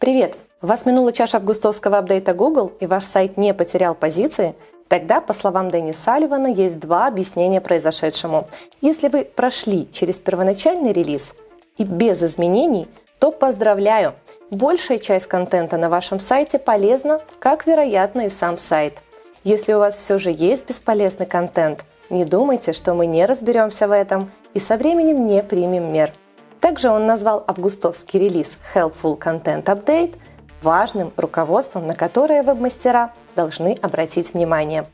Привет! Вас минула чаша августовского апдейта Google и ваш сайт не потерял позиции? Тогда, по словам Дэнни Салливана, есть два объяснения произошедшему. Если вы прошли через первоначальный релиз и без изменений, то поздравляю! Большая часть контента на вашем сайте полезна, как, вероятно, и сам сайт. Если у вас все же есть бесполезный контент, не думайте, что мы не разберемся в этом и со временем не примем мер. Также он назвал августовский релиз Helpful Content Update важным руководством, на которое веб-мастера должны обратить внимание.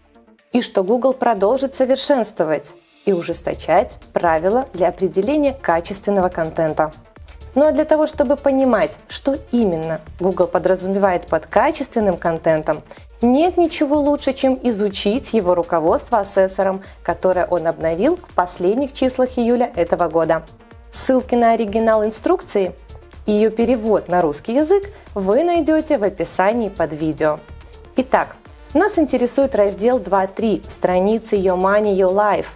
И что Google продолжит совершенствовать и ужесточать правила для определения качественного контента. Ну а для того, чтобы понимать, что именно Google подразумевает под качественным контентом, нет ничего лучше, чем изучить его руководство ассессором, которое он обновил в последних числах июля этого года. Ссылки на оригинал инструкции и ее перевод на русский язык вы найдете в описании под видео. Итак, нас интересует раздел 2.3 страницы Your Money, Your Life.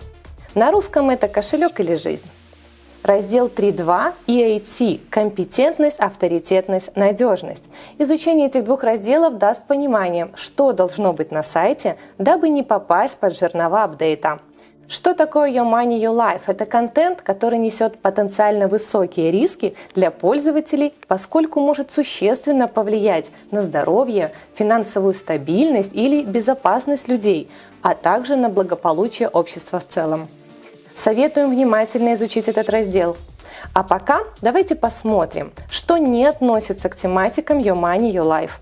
На русском это кошелек или жизнь. Раздел 3.2 EAT – компетентность, авторитетность, надежность. Изучение этих двух разделов даст понимание, что должно быть на сайте, дабы не попасть под жернова апдейта. Что такое Your Money, Your Life? Это контент, который несет потенциально высокие риски для пользователей, поскольку может существенно повлиять на здоровье, финансовую стабильность или безопасность людей, а также на благополучие общества в целом. Советуем внимательно изучить этот раздел. А пока давайте посмотрим, что не относится к тематикам Your Money, Your Life.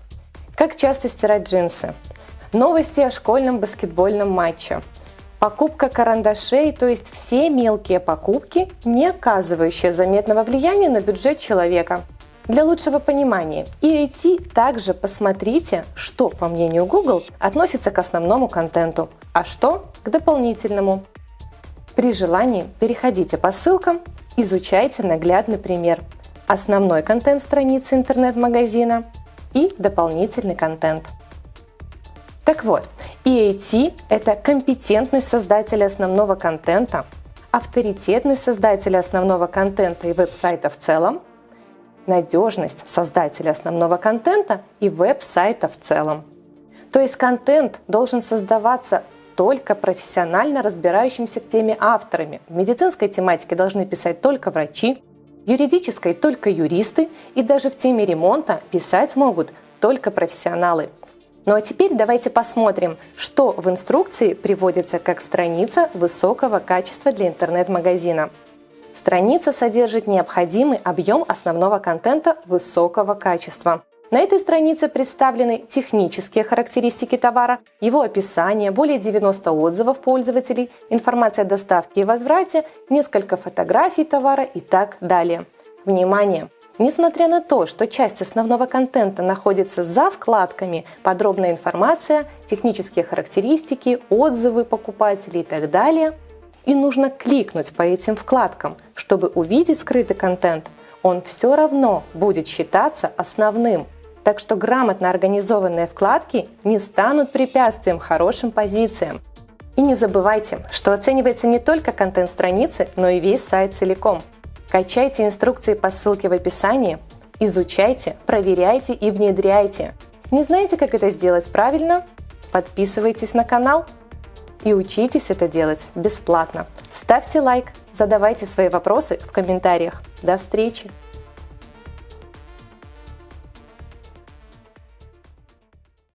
Как часто стирать джинсы? Новости о школьном баскетбольном матче – Покупка карандашей, то есть все мелкие покупки, не оказывающие заметного влияния на бюджет человека. Для лучшего понимания EAT также посмотрите, что, по мнению Google, относится к основному контенту, а что к дополнительному. При желании переходите по ссылкам, изучайте наглядный пример. Основной контент страницы интернет-магазина и дополнительный контент. Так вот, EAT – это компетентность создателя основного контента, авторитетность создателя основного контента и веб-сайта в целом, надежность создателя основного контента и веб-сайта в целом. То есть контент должен создаваться только профессионально разбирающимся в теме авторами. В медицинской тематике должны писать только врачи, в юридической только юристы и даже в теме ремонта писать могут только профессионалы – ну а теперь давайте посмотрим, что в инструкции приводится как страница высокого качества для интернет-магазина. Страница содержит необходимый объем основного контента высокого качества. На этой странице представлены технические характеристики товара, его описание, более 90 отзывов пользователей, информация о доставке и возврате, несколько фотографий товара и так далее. Внимание! Несмотря на то, что часть основного контента находится за вкладками подробная информация, технические характеристики, отзывы покупателей и так далее, и нужно кликнуть по этим вкладкам, чтобы увидеть скрытый контент, он все равно будет считаться основным. Так что грамотно организованные вкладки не станут препятствием хорошим позициям. И не забывайте, что оценивается не только контент страницы, но и весь сайт целиком – Качайте инструкции по ссылке в описании, изучайте, проверяйте и внедряйте. Не знаете, как это сделать правильно? Подписывайтесь на канал и учитесь это делать бесплатно. Ставьте лайк, задавайте свои вопросы в комментариях. До встречи!